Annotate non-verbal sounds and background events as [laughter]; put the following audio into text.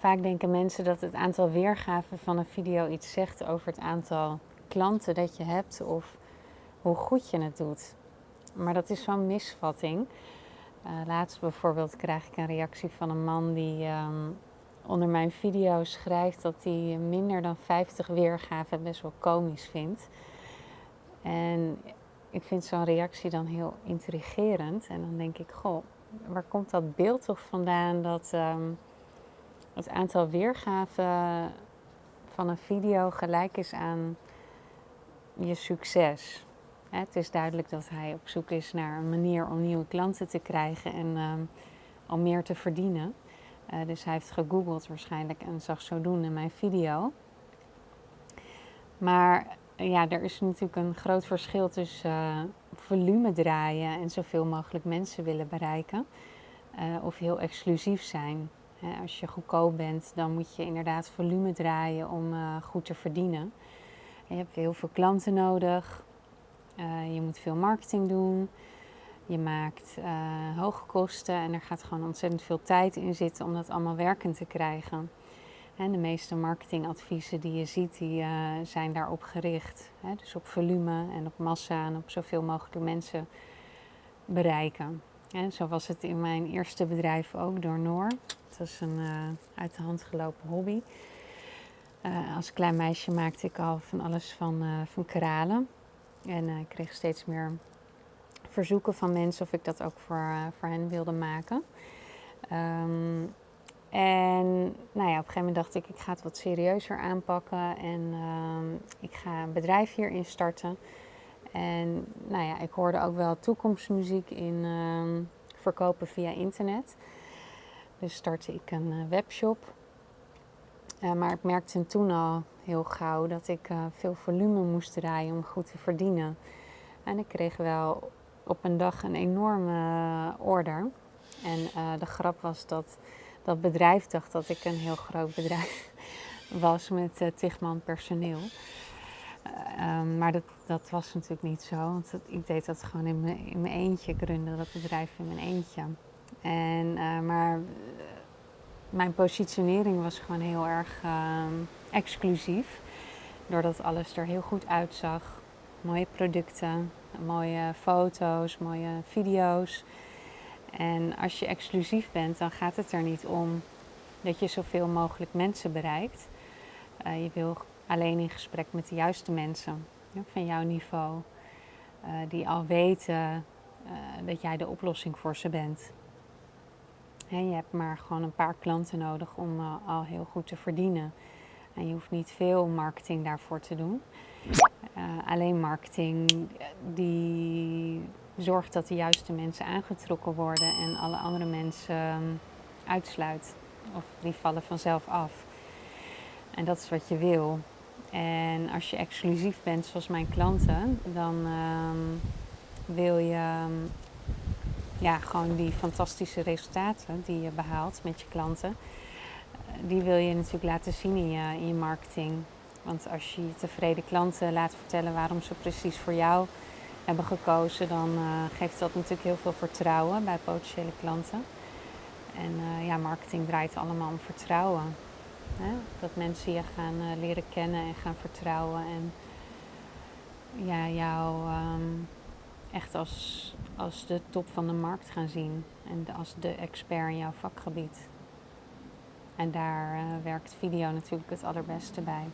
vaak denken mensen dat het aantal weergaven van een video iets zegt over het aantal klanten dat je hebt of hoe goed je het doet. Maar dat is zo'n misvatting. Uh, laatst bijvoorbeeld krijg ik een reactie van een man die ehm, onder mijn video schrijft dat hij minder dan 50 weergaven best wel komisch vindt. En ik vind zo'n reactie dan heel intrigerend. En dan denk ik, goh, waar komt dat beeld toch vandaan dat ehm, het aantal weergaven van een video gelijk is aan je succes? Het is duidelijk dat hij op zoek is naar een manier om nieuwe klanten te krijgen en om meer te verdienen. Uh, dus hij heeft gegoogeld waarschijnlijk en zag zodoende mijn video. Maar ja, er is natuurlijk een groot verschil tussen uh, volume draaien en zoveel mogelijk mensen willen bereiken. Of heel exclusief zijn. Als je goedkoop bent, dan moet je inderdaad volume draaien om goed te verdienen. je hebt heel veel klanten nodig. Uh, je moet veel marketing doen. Je maakt uh, hoge kosten en er gaat gewoon ontzettend veel tijd in zitten om dat allemaal werkend te krijgen. En de meeste marketingadviezen die je ziet, die zijn daarop gericht. Dus op volume en op massa en op zoveel mogelijk mensen bereiken. En zo was het in mijn eerste bedrijf ook door Noor. Het was een uit de hand gelopen hobby. als klein meisje maakte ik al van alles van, van kralen. En ik kreeg steeds meer verzoeken van mensen of ik dat ook voor, voor hen wilde maken. Um, en nou ja, op een gegeven moment dacht ik, ik ga het wat serieuzer aanpakken en uh, ik ga een bedrijf hierin starten. En nou ja, ik hoorde ook wel toekomstmuziek in ehm, verkopen via internet. Dus startte ik een uh, webshop. Uh, maar ik merkte toen al heel gauw dat ik uh, veel volume moest draaien om goed te verdienen. En ik kreeg wel op een dag een enorme order. En de grap was dat dat bedrijf dacht dat ik een heel groot bedrijf [laughs] was met tigman personeel. Um, maar dat, dat was natuurlijk niet zo, want dat, ik deed dat gewoon in mijn, in mijn eentje. Ik runde dat bedrijf in mijn eentje. En, maar mijn positionering was gewoon heel erg uh, exclusief. Doordat alles er heel goed uitzag. Mooie producten, mooie foto's, mooie video's. En als je exclusief bent, dan gaat het er niet om dat je zoveel mogelijk mensen bereikt. Je wil alleen in gesprek met de juiste mensen van jouw niveau. Uh, die al weten uh, dat jij de oplossing voor ze bent. En je hebt maar gewoon een paar klanten nodig om uh, al heel goed te verdienen. En je hoeft niet veel marketing daarvoor te doen. Alleen marketing die zorgt dat de juiste mensen aangetrokken worden en alle andere mensen um, uitsluit. Of die vallen vanzelf af. En dat is wat je wil. En als je exclusief bent zoals mijn klanten, dan um, wil je um, ja, gewoon die fantastische resultaten die je behaalt met je klanten, eh, die wil je natuurlijk laten zien in je, in je marketing. Want als je je tevreden klanten laat vertellen waarom ze precies voor jou hebben gekozen, dan uh, geeft dat natuurlijk heel veel vertrouwen bij potentiële klanten. En uh, ja, marketing draait allemaal om vertrouwen. Dat mensen je gaan uh, leren kennen en gaan vertrouwen en ja, jou um, echt als, als de top van de markt gaan zien en als de expert in jouw vakgebied. En daar uh, werkt video natuurlijk het allerbeste bij.